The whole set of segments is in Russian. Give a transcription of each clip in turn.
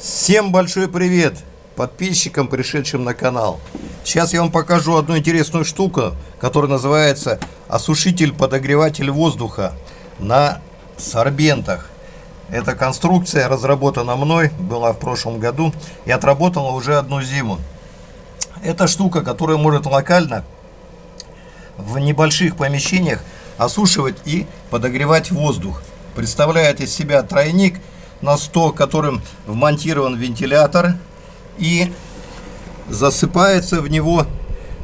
Всем большой привет подписчикам, пришедшим на канал. Сейчас я вам покажу одну интересную штуку, которая называется осушитель-подогреватель воздуха на сорбентах. Эта конструкция разработана мной, была в прошлом году и отработала уже одну зиму. Это штука, которая может локально в небольших помещениях осушивать и подогревать воздух. Представляет из себя тройник на 100, которым вмонтирован вентилятор и засыпается в него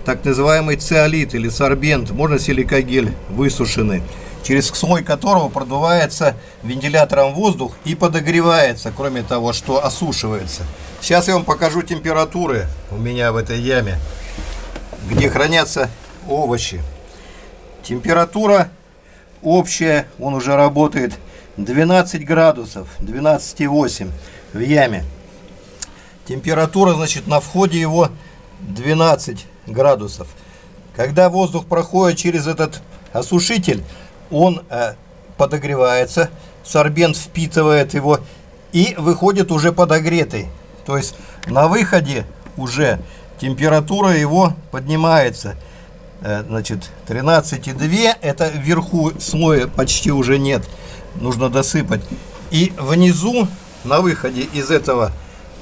так называемый циолит или сорбент, можно силикогель высушенный, через слой которого продувается вентилятором воздух и подогревается, кроме того, что осушивается. Сейчас я вам покажу температуры у меня в этой яме, где хранятся овощи. Температура общая, он уже работает 12 градусов, 12,8 в яме. Температура, значит, на входе его 12 градусов. Когда воздух проходит через этот осушитель, он э, подогревается, сорбент впитывает его и выходит уже подогретый. То есть на выходе уже температура его поднимается. Э, значит, 13,2 это вверху слоя почти уже нет нужно досыпать. И внизу, на выходе из этого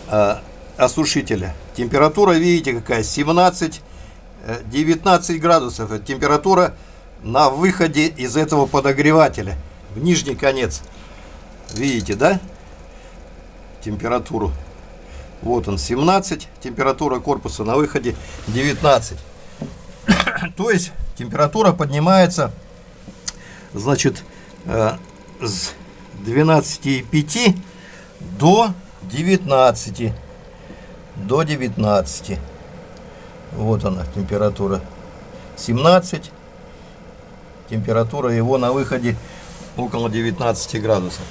э, осушителя, температура, видите, какая, 17-19 э, градусов. Это температура на выходе из этого подогревателя, в нижний конец. Видите, да? Температуру. Вот он, 17, температура корпуса на выходе 19. То есть температура поднимается, значит, э, с 12,5 до 19. До 19. Вот она, температура 17. Температура его на выходе около 19 градусов.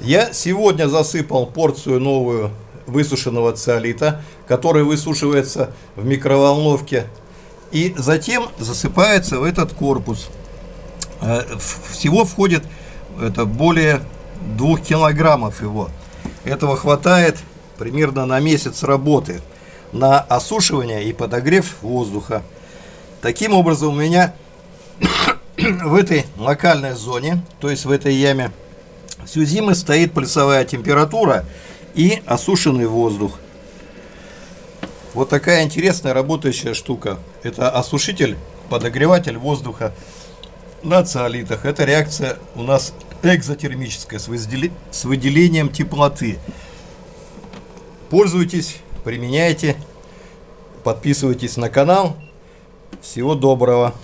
Я сегодня засыпал порцию новую высушенного циолита, который высушивается в микроволновке и затем засыпается в этот корпус. Э, всего входит это более двух килограммов его. Этого хватает примерно на месяц работы на осушивание и подогрев воздуха. Таким образом, у меня в этой локальной зоне, то есть в этой яме, всю зиму стоит плюсовая температура и осушенный воздух. Вот такая интересная работающая штука. Это осушитель, подогреватель воздуха на циолитах. Это реакция у нас экзотермическая с, с выделением теплоты. Пользуйтесь, применяйте, подписывайтесь на канал. Всего доброго!